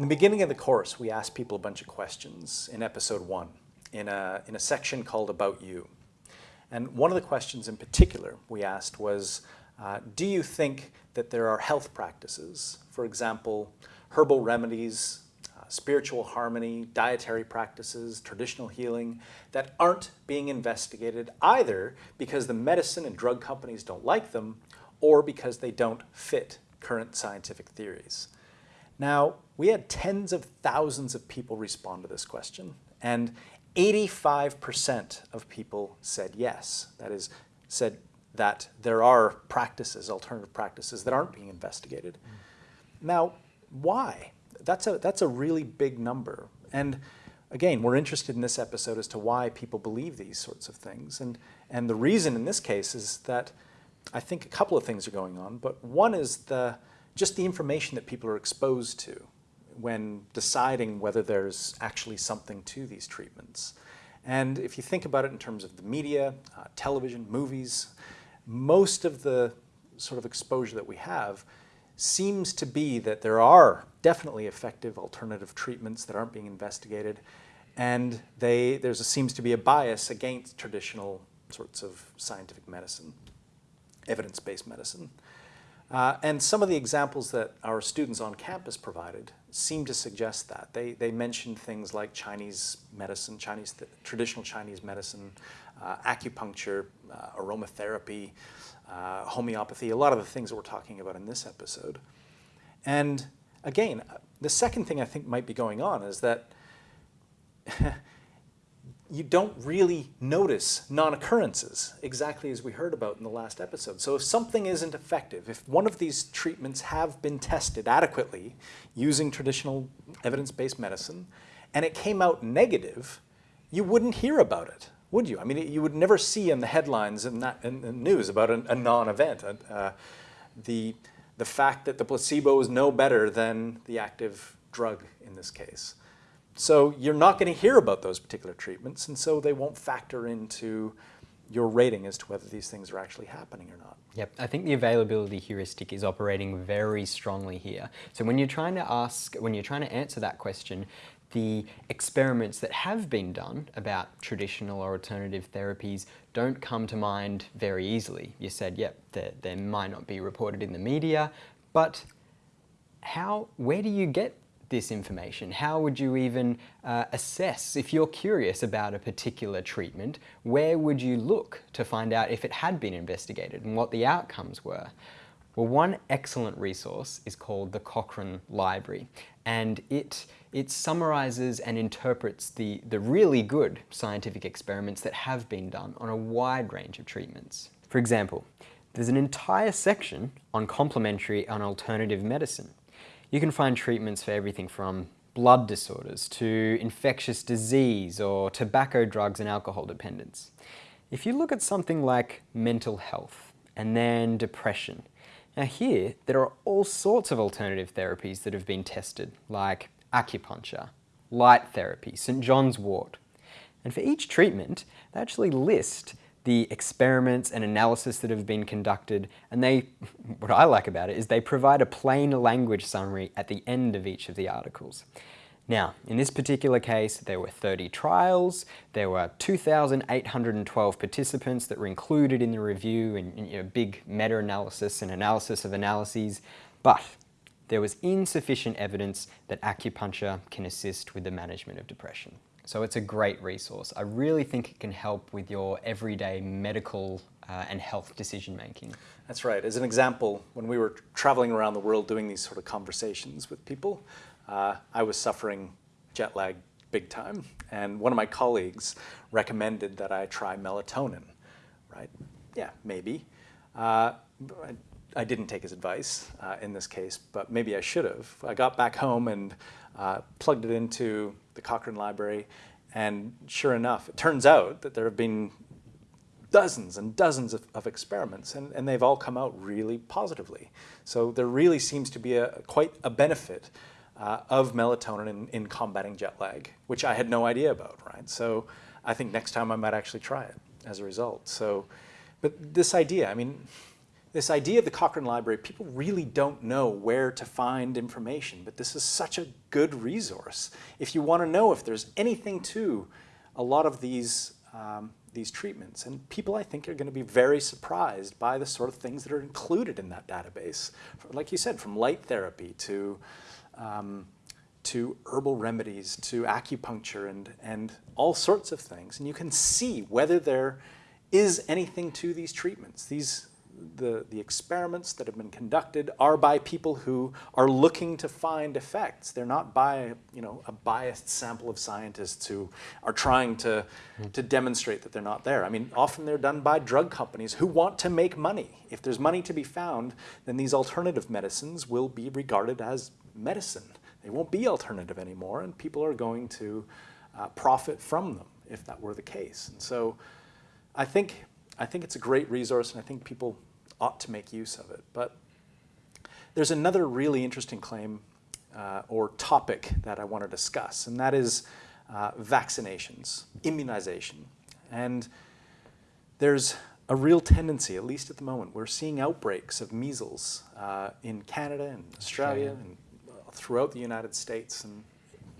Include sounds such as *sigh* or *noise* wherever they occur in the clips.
In the beginning of the course, we asked people a bunch of questions in episode one in a, in a section called About You. And one of the questions in particular we asked was, uh, do you think that there are health practices, for example, herbal remedies, uh, spiritual harmony, dietary practices, traditional healing, that aren't being investigated either because the medicine and drug companies don't like them or because they don't fit current scientific theories? Now, we had tens of thousands of people respond to this question, and 85% of people said yes. That is, said that there are practices, alternative practices, that aren't being investigated. Mm. Now, why? That's a, that's a really big number. And again, we're interested in this episode as to why people believe these sorts of things. And, and the reason in this case is that I think a couple of things are going on, but one is the, just the information that people are exposed to when deciding whether there's actually something to these treatments. And if you think about it in terms of the media, uh, television, movies, most of the sort of exposure that we have seems to be that there are definitely effective alternative treatments that aren't being investigated and they, there seems to be a bias against traditional sorts of scientific medicine, evidence-based medicine. Uh, and some of the examples that our students on campus provided seem to suggest that. They, they mentioned things like Chinese medicine, Chinese traditional Chinese medicine, uh, acupuncture, uh, aromatherapy, uh, homeopathy, a lot of the things that we're talking about in this episode. And again, the second thing I think might be going on is that *laughs* you don't really notice non-occurrences, exactly as we heard about in the last episode. So if something isn't effective, if one of these treatments have been tested adequately using traditional evidence-based medicine, and it came out negative, you wouldn't hear about it, would you? I mean, you would never see in the headlines in, that, in the news about a, a non-event. Uh, the, the fact that the placebo is no better than the active drug in this case. So you're not going to hear about those particular treatments, and so they won't factor into your rating as to whether these things are actually happening or not. Yep, I think the availability heuristic is operating very strongly here. So when you're trying to ask, when you're trying to answer that question, the experiments that have been done about traditional or alternative therapies don't come to mind very easily. You said, yep, they might not be reported in the media, but how, where do you get this information? How would you even uh, assess, if you're curious about a particular treatment, where would you look to find out if it had been investigated and what the outcomes were? Well, one excellent resource is called the Cochrane Library, and it, it summarizes and interprets the, the really good scientific experiments that have been done on a wide range of treatments. For example, there's an entire section on complementary and alternative medicine. You can find treatments for everything from blood disorders to infectious disease or tobacco drugs and alcohol dependence. If you look at something like mental health and then depression, now here there are all sorts of alternative therapies that have been tested like acupuncture, light therapy, St. John's wort. And for each treatment, they actually list the experiments and analysis that have been conducted and they, *laughs* what I like about it is they provide a plain language summary at the end of each of the articles. Now, in this particular case, there were 30 trials, there were 2,812 participants that were included in the review and you know, big meta-analysis and analysis of analyses, but there was insufficient evidence that acupuncture can assist with the management of depression. So it's a great resource. I really think it can help with your everyday medical uh, and health decision making. That's right. As an example, when we were traveling around the world doing these sort of conversations with people, uh, I was suffering jet lag big time. And one of my colleagues recommended that I try melatonin, right? Yeah, maybe. Uh, I, didn't take his advice uh, in this case, but maybe I should have. I got back home and uh, plugged it into the Cochrane Library, and sure enough, it turns out that there have been dozens and dozens of, of experiments, and, and, they've all come out really positively. So there really seems to be a, quite a benefit uh, of melatonin in, in combating jet lag, which I had no idea about, right? So I think next time I might actually try it as a result. So, but this idea, I mean, this idea of the Cochrane Library, people really don't know where to find information, but this is such a good resource. If you want to know if there's anything to a lot of these, um, these treatments, and people I think are going to be very surprised by the sort of things that are included in that database. Like you said, from light therapy to, um, to herbal remedies, to acupuncture and, and all sorts of things. And you can see whether there is anything to these treatments. These, the, the experiments that have been conducted are by people who are looking to find effects. They're not by you know, a biased sample of scientists who are trying to, to demonstrate that they're not there. I mean, often they're done by drug companies who want to make money. If there's money to be found, then these alternative medicines will be regarded as medicine. They won't be alternative anymore, and people are going to uh, profit from them if that were the case. And so I think, I think it's a great resource, and I think people ought to make use of it. But there's another really interesting claim uh, or topic that I want to discuss, and that is uh, vaccinations, immunization. And there's a real tendency, at least at the moment, we're seeing outbreaks of measles uh, in Canada and Australia Australia. and throughout the United States and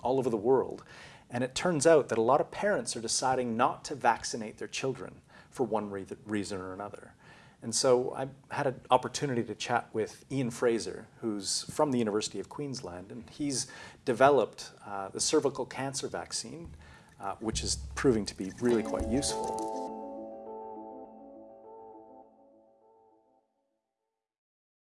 all over the world. And it turns out that a lot of parents are deciding not to vaccinate their children for one re reason or another. And so I had an opportunity to chat with Ian Frazer, who's from the University of Queensland, and he's developed uh, the cervical cancer vaccine, uh, which is proving to be really quite useful.